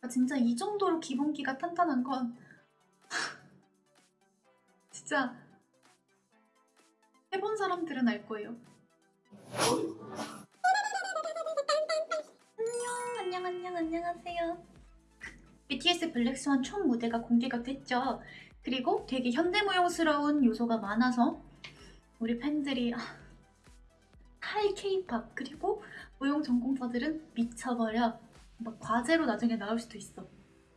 나 진짜 이 정도로 기본기가 탄탄한 건 진짜 해본 사람들은 알 거예요. 안녕 안녕 안녕 안녕하세요. BTS 블랙스완 총 무대가 공개가 됐죠. 그리고 되게 현대무용스러운 요소가 많아서 우리 팬들이 아, 칼 케이팝 그리고 무용 전공자들은 미쳐버려. 막 과제로 나중에 나올 수도 있어.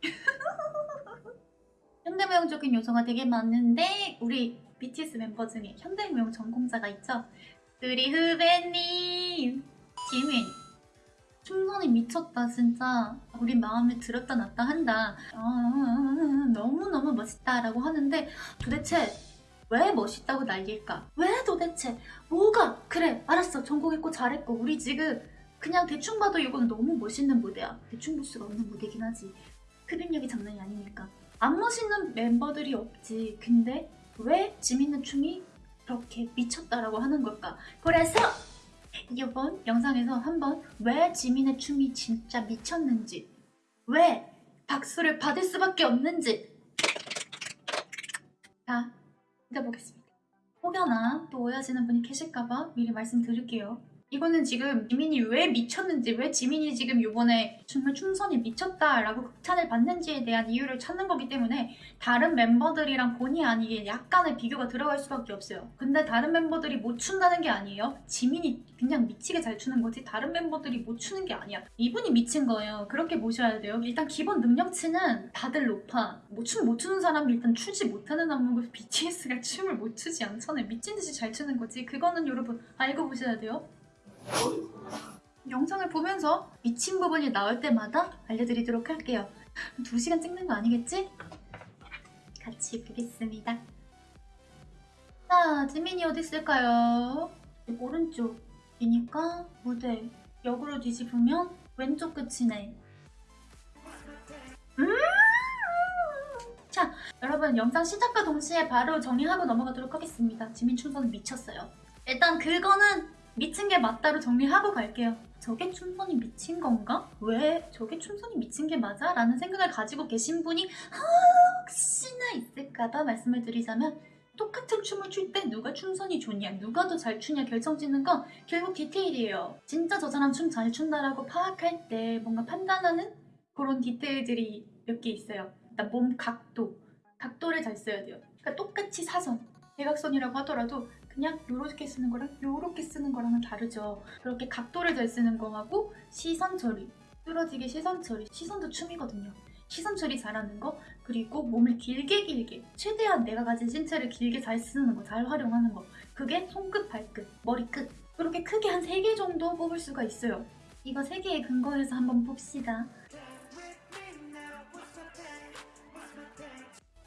현대무용적인 요소가 되게 많은데 우리 BTS 멤버 중에 현대무용 전공자가 있죠. 우리 후배님 지민 춤선이 미쳤다 진짜 우리 마음에 들었다 놨다 한다 아, 너무너무 멋있다 라고 하는데 도대체 왜 멋있다고 난릴까? 왜 도대체 뭐가 그래 알았어 전공했고 잘했고 우리 지금 그냥 대충 봐도 이건 너무 멋있는 무대야. 대충 볼 수가 없는 무대긴 하지. 흡입력이 장난이 아니니까. 안 멋있는 멤버들이 없지. 근데 왜 지민의 춤이 그렇게 미쳤다라고 하는 걸까? 그래서 이번 영상에서 한번 왜 지민의 춤이 진짜 미쳤는지 왜 박수를 받을 수밖에 없는지 다 믿어보겠습니다. 혹여나 또 오해하시는 분이 계실까봐 미리 말씀드릴게요 이거는 지금 지민이 왜 미쳤는지 왜 지민이 지금 이번에 정말 춤선이 미쳤다라고 극찬을 받는지에 대한 이유를 찾는 거기 때문에 다른 멤버들이랑 본의 아니게 약간의 비교가 들어갈 수밖에 없어요. 근데 다른 멤버들이 못 춘다는 게 아니에요. 지민이 그냥 미치게 잘 추는 거지 다른 멤버들이 못 추는 게 아니야. 이분이 미친 거예요. 그렇게 보셔야 돼요. 일단 기본 능력치는 다들 높아. 뭐 춤 못 추는 사람이 일단 추지 못하는 안무고 BTS가 춤을 못 추지 않잖아요. 미친 듯이 잘 추는 거지. 그거는 여러분 알고 보셔야 돼요 영상을 보면서 미친 부분이 나올 때마다 알려드리도록 할게요. 2시간 찍는 거 아니겠지? 같이 보겠습니다. 자, 지민이 어디 있을까요? 오른쪽이니까 무대 역으로 뒤집으면 왼쪽 끝이네. 음! 자, 여러분 영상 시작과 동시에 바로 정리하고 넘어가도록 하겠습니다. 지민 춘선은 미쳤어요. 일단 그거는 미친 게 맞다로 정리하고 갈게요. 저게 춤선이 미친 건가? 왜 저게 춤선이 미친 게 맞아? 라는 생각을 가지고 계신 분이 혹시나 있을까봐 말씀을 드리자면 똑같은 춤을 출 때 누가 춤선이 좋냐 누가 더 잘 추냐 결정짓는 건 결국 디테일이에요. 진짜 저 사람 춤 잘 춘다라고 파악할 때 뭔가 판단하는 그런 디테일들이 몇 개 있어요. 일단 몸 각도, 각도를 잘 써야 돼요. 그러니까 똑같이 사선, 대각선이라고 하더라도 그냥 요렇게 쓰는 거랑 요렇게 쓰는 거랑은 다르죠. 그렇게 각도를 잘 쓰는 거하고 시선 처리, 뚫어지게 시선 처리, 시선도 춤이거든요. 시선 처리 잘하는 거 그리고 몸을 길게 길게 최대한 내가 가진 신체를 길게 잘 쓰는 거, 잘 활용하는 거 그게 손끝, 발끝, 머리끝 그렇게 크게 한 3개 정도 뽑을 수가 있어요. 이거 3개의 근거에서 한번 봅시다.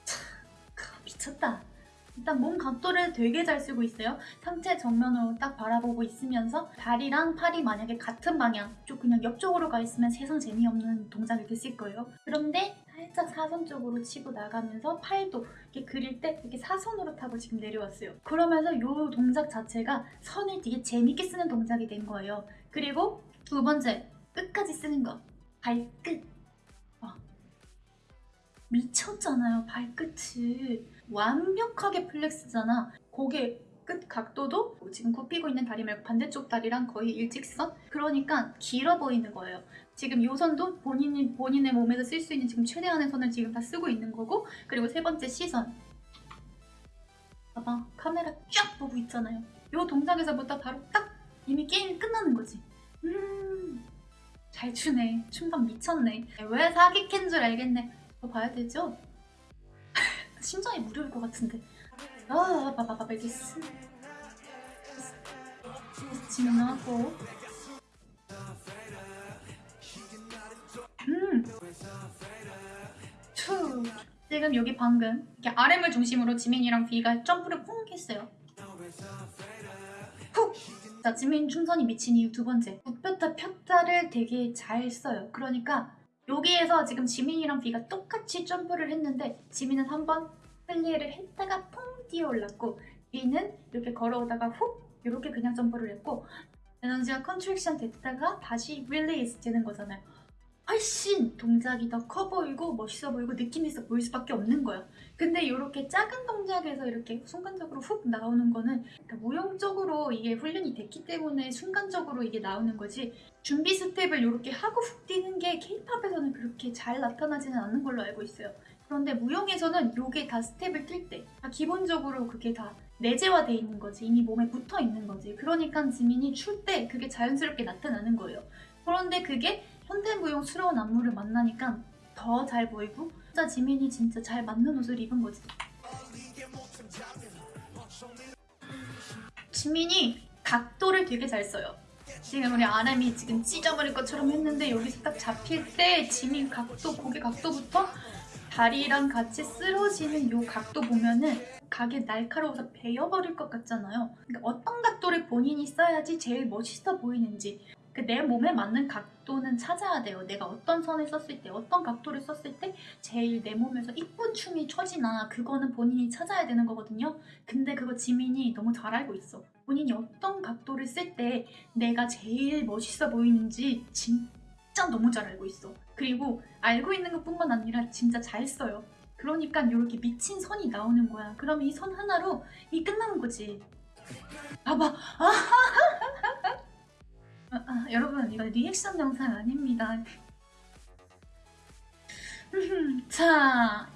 참, 미쳤다. 일단 몸 각도를 되게 잘 쓰고 있어요. 상체 정면으로 딱 바라보고 있으면서 다리랑 팔이 만약에 같은 방향, 좀 그냥 옆쪽으로 가 있으면 세상 재미없는 동작이 됐을 거예요. 그런데 살짝 사선 쪽으로 치고 나가면서 팔도 이렇게 그릴 때 이렇게 사선으로 타고 지금 내려왔어요. 그러면서 이 동작 자체가 선을 되게 재밌게 쓰는 동작이 된 거예요. 그리고 두 번째, 끝까지 쓰는 거. 발끝. 와. 미쳤잖아요, 발끝을. 완벽하게 플렉스잖아. 고개 끝 각도도 뭐 지금 굽히고 있는 다리 말고 반대쪽 다리랑 거의 일직선? 그러니까 길어 보이는 거예요. 지금 요 선도 본인이, 본인의 몸에서 쓸 수 있는 지금 최대한의 선을 지금 다 쓰고 있는 거고 그리고 세 번째 시선. 봐봐 카메라 쫙 보고 있잖아요. 요 동작에서부터 바로 딱 이미 게임이 끝나는 거지. 음, 잘 추네. 춤방 미쳤네. 왜 사기캔 줄 알겠네. 더 봐야 되죠? 심장이 무리일 것 같은데. 아 봐봐봐 이게 스 진하고. 음. 투. 지금 여기 방금 이렇게 RM을 중심으로 지민이랑 V가 점프를 쿵 했어요. 훅! 자 지민 춤선이 미친 이유 두 번째. 굽혔다 폈다를 되게 잘 써요. 그러니까 여기에서 지금 지민이랑 비가 똑같이 점프를 했는데 지민은 한번 플리에를 했다가 퐁 뛰어 올랐고 비는 이렇게 걸어오다가 훅 이렇게 그냥 점프를 했고 에너지가 contraction 됐다가 다시 release 되는 거잖아요. 훨씬 동작이 더 커 보이고 멋있어 보이고 느낌 있어 보일 수밖에 없는 거야. 근데 이렇게 작은 동작에서 이렇게 순간적으로 훅 나오는 거는 그러니까 무용적으로 이게 훈련이 됐기 때문에 순간적으로 이게 나오는 거지 준비 스텝을 이렇게 하고 훅 뛰는 게 케이팝에서는 그렇게 잘 나타나지는 않는 걸로 알고 있어요. 그런데 무용에서는 이게 다 스텝을 뛸때다 기본적으로 그게 다 내재화돼 있는 거지 이미 몸에 붙어 있는 거지 그러니까 지민이 출 때 그게 자연스럽게 나타나는 거예요. 그런데 그게 현대무용스러운 안무를 만나니까 더 잘 보이고 진짜 지민이 진짜 잘 맞는 옷을 입은 거지. 지민이 각도를 되게 잘 써요. 지금 우리 아람이 지금 찢어버릴 것처럼 했는데 여기서 딱 잡힐 때 지민 각도, 고개 각도부터 다리랑 같이 쓰러지는 요 각도 보면은 각이 날카로워서 베어버릴 것 같잖아요. 그러니까 어떤 각도를 본인이 써야지 제일 멋있어 보이는지 그 내 몸에 맞는 각도는 찾아야 돼요. 내가 어떤 선을 썼을 때, 어떤 각도를 썼을 때 제일 내 몸에서 이쁜 춤이 쳐지나 그거는 본인이 찾아야 되는 거거든요. 근데 그거 지민이 너무 잘 알고 있어. 본인이 어떤 각도를 쓸 때 내가 제일 멋있어 보이는지 진짜 너무 잘 알고 있어. 그리고 알고 있는 것뿐만 아니라 진짜 잘 써요. 그러니까 이렇게 미친 선이 나오는 거야. 그럼 이 선 하나로 이 끝나는 거지. 봐봐. 아, 아, 아, 여러분 이거 리액션 영상 아닙니다. 자,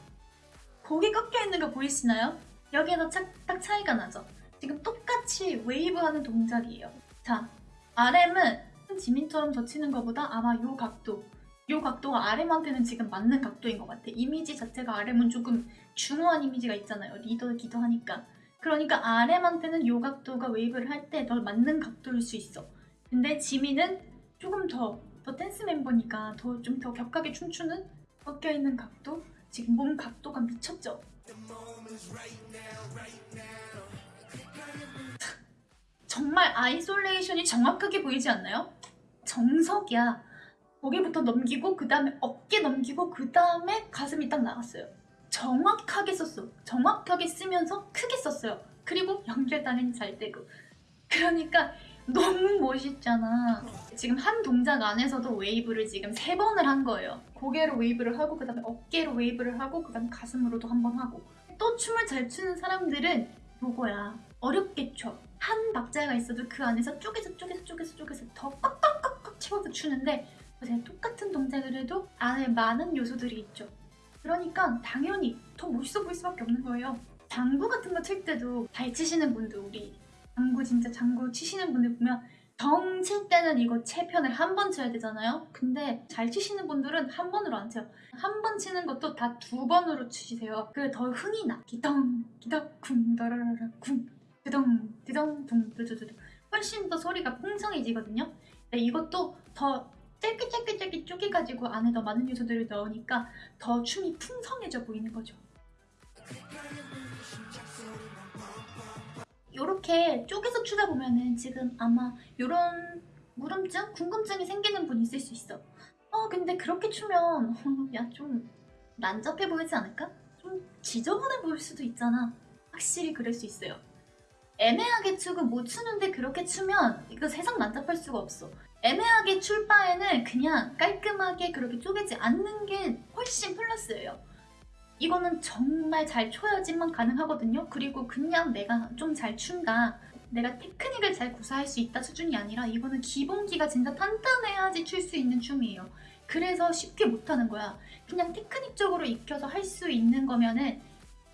고개 꺾여 있는 거 보이시나요? 여기에서 딱, 딱 차이가 나죠. 지금 똑같이 웨이브하는 동작이에요. 자, RM은 지민처럼 젖히는 것보다 아마 요 각도, 요 각도가 RM한테는 지금 맞는 각도인 것 같아. 이미지 자체가 RM은 조금 중후한 이미지가 있잖아요. 리더기도 하니까. 그러니까 RM한테는 요 각도가 웨이브를 할 때 더 맞는 각도일 수 있어. 근데 지민은 조금 더, 더 댄스 멤버니까 더 좀 더 격하게 춤추는 꺾여 있는 각도? 지금 몸 각도가 미쳤죠? 정말 isolation이 정확하게 보이지 않나요? 정석이야. 고개부터 넘기고 그 다음에 어깨 넘기고 그 다음에 가슴이 딱 나갔어요. 정확하게 썼어. 정확하게 쓰면서 크게 썼어요. 그리고 연결 당연히 잘 되고. 그러니까 너무 멋있잖아. 지금 한 동작 안에서도 웨이브를 지금 세 번을 한 거예요. 고개로 웨이브를 하고 그 다음에 어깨로 웨이브를 하고 그 다음에 가슴으로도 한 번 하고. 또 춤을 잘 추는 사람들은 요거야. 어렵게 춰. 한 박자가 있어도 그 안에서 쪼개서 쪼개서 쪼개서 쪼개서 더 꽉꽉꽉꽉 채워서 추는데 제가 똑같은 동작을 해도 안에 많은 요소들이 있죠. 그러니까 당연히 더 멋있어 보일 수밖에 없는 거예요. 장구 같은 거 칠 때도 잘 치시는 분들 우리 장구 진짜 장구 치시는 분들 보면 정칠 때는 이거 채편을 한 번 쳐야 되잖아요. 근데 잘 치시는 분들은 한 번으로 안 쳐요. 한 번 치는 것도 다 두 번으로 치세요. 그래 더 흥이 나. 기덩 기덩 쿵 더라라라 쿵 드덩 드덩 둥 두두두두 훨씬 더 소리가 풍성해지거든요. 근데 이것도 더 짧게 짧게 짧게 쪼개가지고 안에 더 많은 요소들을 넣으니까 더 춤이 풍성해져 보이는 거죠. 이렇게 쪼개서 추다 보면은 지금 아마 이런 물음증, 궁금증이 생기는 분 있을 수 있어. 어 근데 그렇게 추면 야 좀 난잡해 보이지 않을까? 좀 지저분해 보일 수도 있잖아. 확실히 그럴 수 있어요. 애매하게 추고 못 추는데 그렇게 추면 이거 세상 난잡할 수가 없어. 애매하게 출 바에는 그냥 깔끔하게 그렇게 쪼개지 않는 게 훨씬 플러스예요. 이거는 정말 잘 쳐야지만 가능하거든요. 그리고 그냥 내가 좀 잘 춘다. 내가 테크닉을 잘 구사할 수 있다 수준이 아니라 이거는 기본기가 진짜 탄탄해야지 출 수 있는 춤이에요. 그래서 쉽게 못하는 거야. 그냥 테크닉적으로 익혀서 할 수 있는 거면은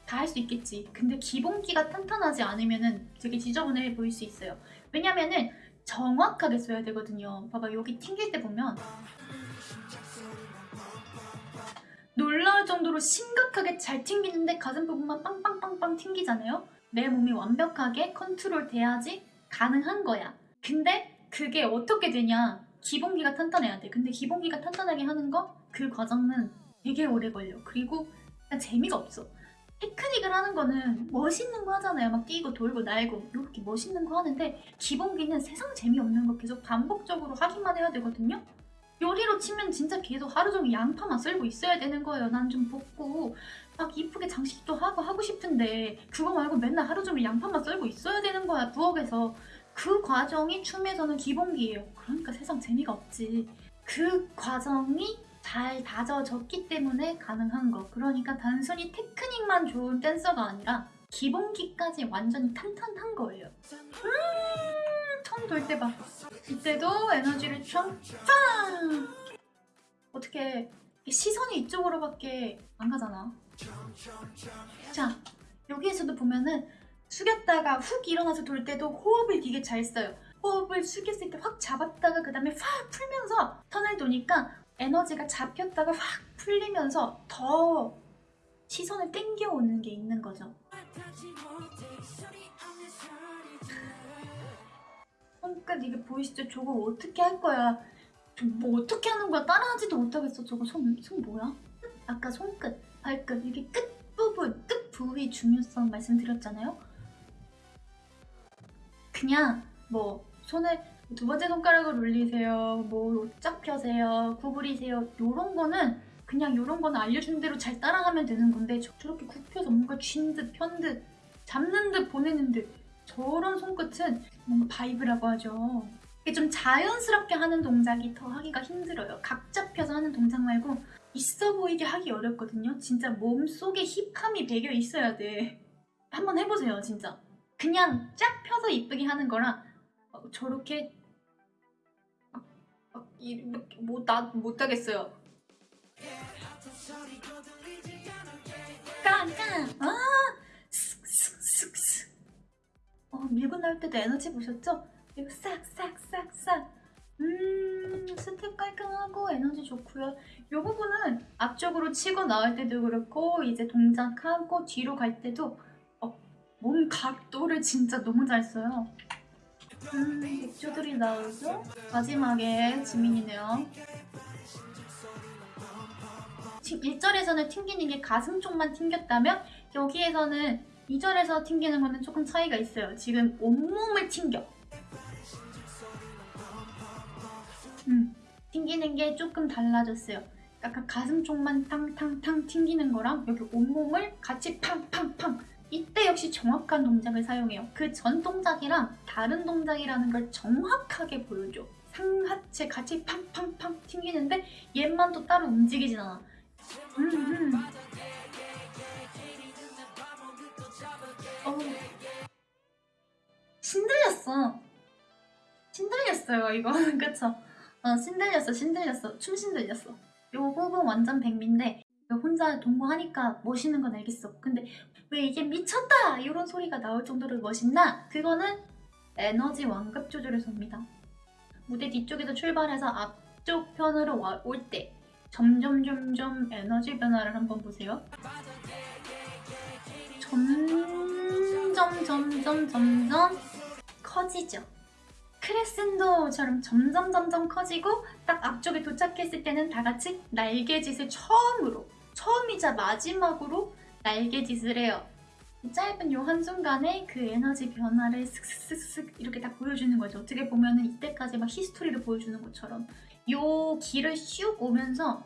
다 할 수 있겠지. 근데 기본기가 탄탄하지 않으면은 되게 지저분해 보일 수 있어요. 왜냐면은 정확하게 써야 되거든요. 봐봐 여기 튕길 때 보면 놀라울 정도로 심각하게 잘 튕기는데 가슴 부분만 빵빵빵빵 튕기잖아요. 내 몸이 완벽하게 컨트롤 돼야지 가능한 거야. 근데 그게 어떻게 되냐? 기본기가 탄탄해야 돼. 근데 기본기가 탄탄하게 하는 거 그 과정은 되게 오래 걸려. 그리고 재미가 없어. 테크닉을 하는 거는 멋있는 거 하잖아요. 막 뛰고 돌고 날고 이렇게 멋있는 거 하는데 기본기는 세상 재미없는 거 계속 반복적으로 하기만 해야 되거든요. 요리로 치면 진짜 계속 하루 종일 양파만 썰고 있어야 되는 거예요. 난좀 볶고 막 이쁘게 장식도 하고 하고 싶은데 그거 말고 맨날 하루 종일 양파만 썰고 있어야 되는 거야 부엌에서. 그 과정이 춤에서는 기본기예요. 그러니까 세상 재미가 없지. 그 과정이 잘 다져졌기 때문에 가능한 거. 그러니까 단순히 테크닉만 좋은 댄서가 아니라 기본기까지 완전히 탄탄한 거예요. 음, 처음 돌때 봐. 이때도 에너지를 좀 빵! 어떻게 시선이 이쪽으로밖에 안 가잖아. 자, 여기에서도 보면은 숙였다가 훅 일어나서 돌 때도 호흡을 되게 잘 써요. 호흡을 숙였을 때 확 잡았다가 그 다음에 확 풀면서 턴을 도니까 에너지가 잡혔다가 확 풀리면서 더 시선을 땡겨오는 게 있는 거죠. 손끝 이게 보이시죠? 저거 어떻게 할 거야? 저뭐 어떻게 하는 거야? 따라하지도 못하겠어. 저거 손, 손 뭐야? 아까 손끝, 발끝 이게 끝 부분, 끝 부위 중요성 말씀드렸잖아요. 그냥 뭐 손을 두 번째 손가락을 올리세요, 뭐짝 펴세요, 구부리세요. 요런 거는 그냥 요런 거는 알려준 대로 잘 따라가면 되는 건데 저, 저렇게 굽혀서 뭔가 쥔 듯, 편 듯, 잡는 듯, 보내는 듯 저런 손끝은 뭔가 vibe라고 하죠. 이게 좀 자연스럽게 하는 동작이 더 하기가 힘들어요. 각 잡혀서 하는 동작 말고 있어 보이게 하기 어렵거든요. 진짜 몸속에 힙함이 배겨 있어야 돼. 한번 해보세요, 진짜. 그냥 쫙 펴서 이쁘게 하는 거랑 어, 저렇게 이렇게 뭐나 못하겠어요. 깡깡 아 어 밀고 나올 때도 에너지 보셨죠? 이거 싹싹싹싹 음 스텝 깔끔하고 에너지 좋고요 이 부분은 앞쪽으로 치고 나올 때도 그렇고 이제 동작하고 뒤로 갈 때도 어, 몸 각도를 진짜 너무 잘 써요 음 맥주들이 나오죠? 마지막에 지민이네요 1절에서는 튕기는 게 가슴 쪽만 튕겼다면 여기에서는 2절에서 튕기는 거는 조금 차이가 있어요. 지금 온몸을 튕겨. 음, 튕기는 게 조금 달라졌어요. 약간 가슴 쪽만 탕탕탕 튕기는 거랑 여기 온몸을 같이 팡팡팡 이때 역시 정확한 동작을 사용해요. 그 전 동작이랑 다른 동작이라는 걸 정확하게 보여줘. 상하체 같이 팡팡팡 튕기는데 얘만 또 따로 움직이진 않아. 음, 음. 어. 신들렸어. 신들렸어요, 이거. 그쵸? 어, 신들렸어, 신들렸어. 춤 신들렸어. 요 부분 완전 백미인데, 혼자 동무하니까 멋있는 건 알겠어. 근데 왜 이게 미쳤다! 이런 소리가 나올 정도로 멋있나? 그거는 에너지 완급 조절에서입니다. 무대 뒤쪽에서 출발해서 앞쪽 편으로 올 때, 점점 점점 에너지 변화를 한번 보세요. 점 점 점점 점점 커지죠. 크레센도처럼 점점 점점 커지고 딱 앞쪽에 도착했을 때는 다 같이 날개짓을 처음으로 처음이자 마지막으로 날개짓을 해요. 이 짧은 요 한순간에 그 에너지 변화를 슥슥슥슥 이렇게 딱 보여주는 거죠. 어떻게 보면 은 이때까지 막 히스토리를 보여주는 것처럼 요 길을 슉 오면서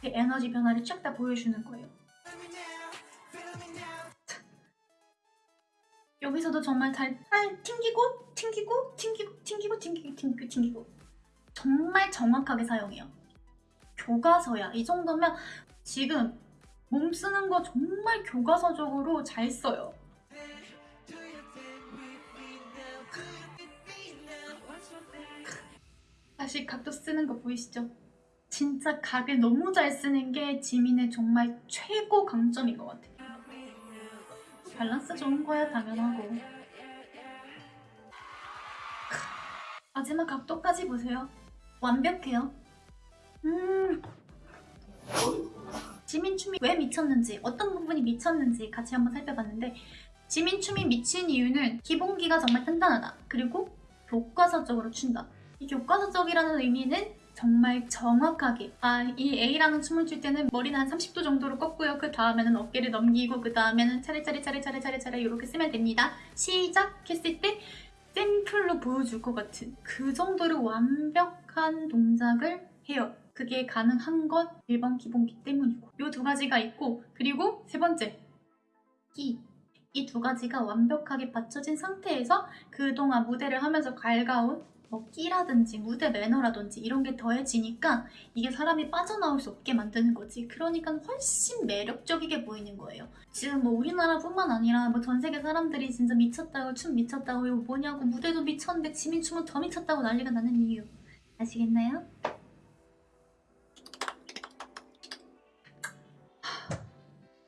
그 에너지 변화를 쫙 다 보여주는 거예요. 여기서도 정말 잘, 잘 튕기고 튕기고 튕기고 튕기고 튕기고 튕기고 튕기고 정말 정확하게 사용해요. 교과서야. 이 정도면 지금 몸 쓰는 거 정말 교과서적으로 잘 써요. 다시 각도 쓰는 거 보이시죠? 진짜 각을 너무 잘 쓰는 게 지민의 정말 최고 강점인 것 같아요. 밸런스 좋은 거야 당연하고. 마지막 각도까지 보세요. 완벽해요. 음. 지민 춤이 왜 미쳤는지, 어떤 부분이 미쳤는지 같이 한번 살펴봤는데 지민 춤이 미친 이유는 기본기가 정말 단단하다. 그리고 교과서적으로 춘다. 이 교과서적이라는 의미는 정말 정확하게 아 이 A라는 춤을 출 때는 머리는 한 30도 정도로 꺾고요. 그 다음에는 어깨를 넘기고 그 다음에는 차례차례 차례차례 차례차례 이렇게 쓰면 됩니다. 시작했을 때 샘플로 보여줄 것 같은 그 정도로 완벽한 동작을 해요. 그게 가능한 것 1번 기본기 때문이고 이 두 가지가 있고 그리고 세 번째 기이두 가지가 완벽하게 받쳐진 상태에서 그동안 무대를 하면서 갈가온 뭐 끼라든지 무대 매너라든지 이런 게 더해지니까 이게 사람이 빠져나올 수 없게 만드는 거지. 그러니까 훨씬 매력적이게 보이는 거예요. 지금 뭐 우리나라뿐만 아니라 뭐 전 세계 사람들이 진짜 미쳤다고 춤 미쳤다고 이거 뭐냐고 무대도 미쳤는데 지민 춤은 더 미쳤다고 난리가 나는 이유 아시겠나요?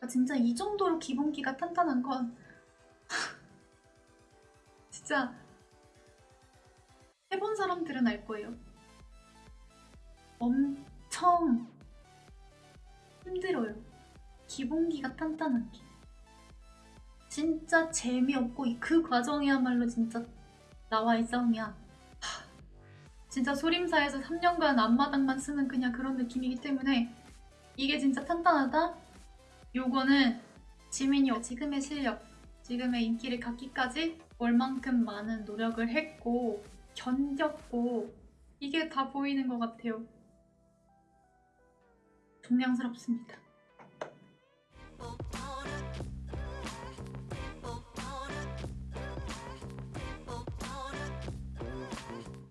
하, 진짜 이 정도로 기본기가 탄탄한 건 진짜 해본 사람들은 알 거예요. 엄청 힘들어요. 기본기가 탄탄한 게. 진짜 재미없고 그 과정이야말로 진짜 나와의 싸움이야. 하, 진짜 소림사에서 3년간 앞마당만 쓰는 그냥 그런 느낌이기 때문에 이게 진짜 탄탄하다? 요거는 지민이 지금의 실력, 지금의 인기를 갖기까지 얼만큼 많은 노력을 했고 견뎠고 이게 다 보이는 것 같아요. 존경스럽습니다.